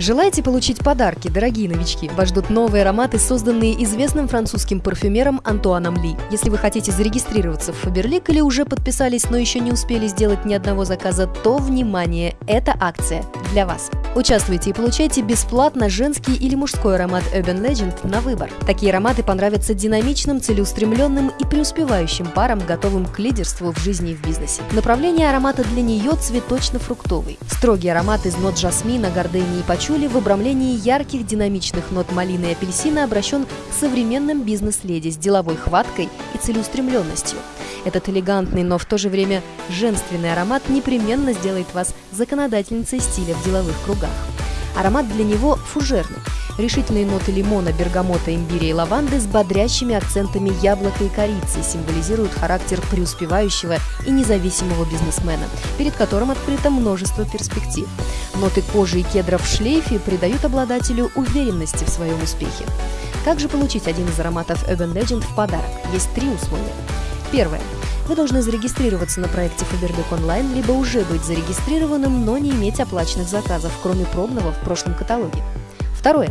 Желаете получить подарки, дорогие новички? Вас ждут новые ароматы, созданные известным французским парфюмером Антуаном Ли. Если вы хотите зарегистрироваться в Фаберлик или уже подписались, но еще не успели сделать ни одного заказа, то, внимание, это акция для вас. Участвуйте и получайте бесплатно женский или мужской аромат Urban Legend на выбор. Такие ароматы понравятся динамичным, целеустремленным и преуспевающим парам, готовым к лидерству в жизни и в бизнесе. Направление аромата для нее цветочно-фруктовый. Строгий аромат из нот жасмина, гордыни и пачули в обрамлении ярких динамичных нот малины и апельсина обращен к современным бизнес-леди с деловой хваткой и целеустремленностью. Этот элегантный, но в то же время женственный аромат непременно сделает вас законодательницей стиля в деловых кругах. Аромат для него фужерный. Решительные ноты лимона, бергамота, имбиря и лаванды с бодрящими акцентами яблока и корицы символизируют характер преуспевающего и независимого бизнесмена, перед которым открыто множество перспектив. Ноты кожи и кедра в шлейфе придают обладателю уверенности в своем успехе. Как же получить один из ароматов Urban Legend в подарок? Есть три условия. Первое. Вы должны зарегистрироваться на проекте Faberlic Online, либо уже быть зарегистрированным, но не иметь оплаченных заказов, кроме пробного в прошлом каталоге. Второе.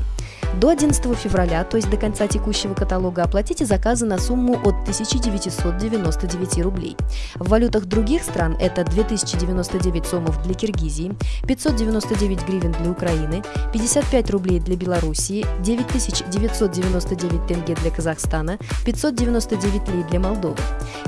До 11 февраля, то есть до конца текущего каталога, оплатите заказы на сумму от 1999 рублей. В валютах других стран это 2099 сомов для Киргизии, 599 гривен для Украины, 55 рублей для Белоруссии, 9999 тенге для Казахстана, 599 лей для Молдовы.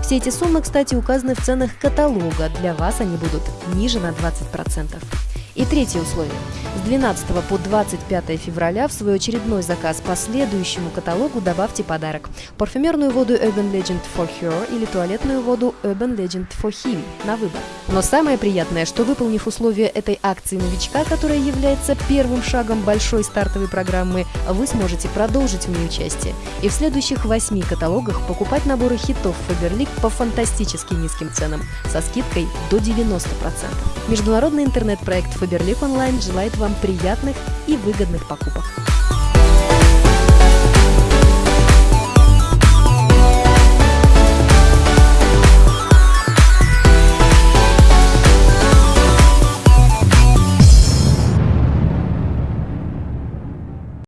Все эти суммы, кстати, указаны в ценах каталога. Для вас они будут ниже на 20%. И третье условие. С 12 по 25 февраля в свой очередной заказ по следующему каталогу добавьте подарок. Парфюмерную воду Urban Legend for Her или туалетную воду Urban Legend for Him на выбор. Но самое приятное, что выполнив условия этой акции новичка, которая является первым шагом большой стартовой программы, вы сможете продолжить в ней участие и в следующих восьми каталогах покупать наборы хитов Faberlic по фантастически низким ценам со скидкой до 90%. Международный интернет-проект Faberlic Online желает вам приятных и выгодных покупок.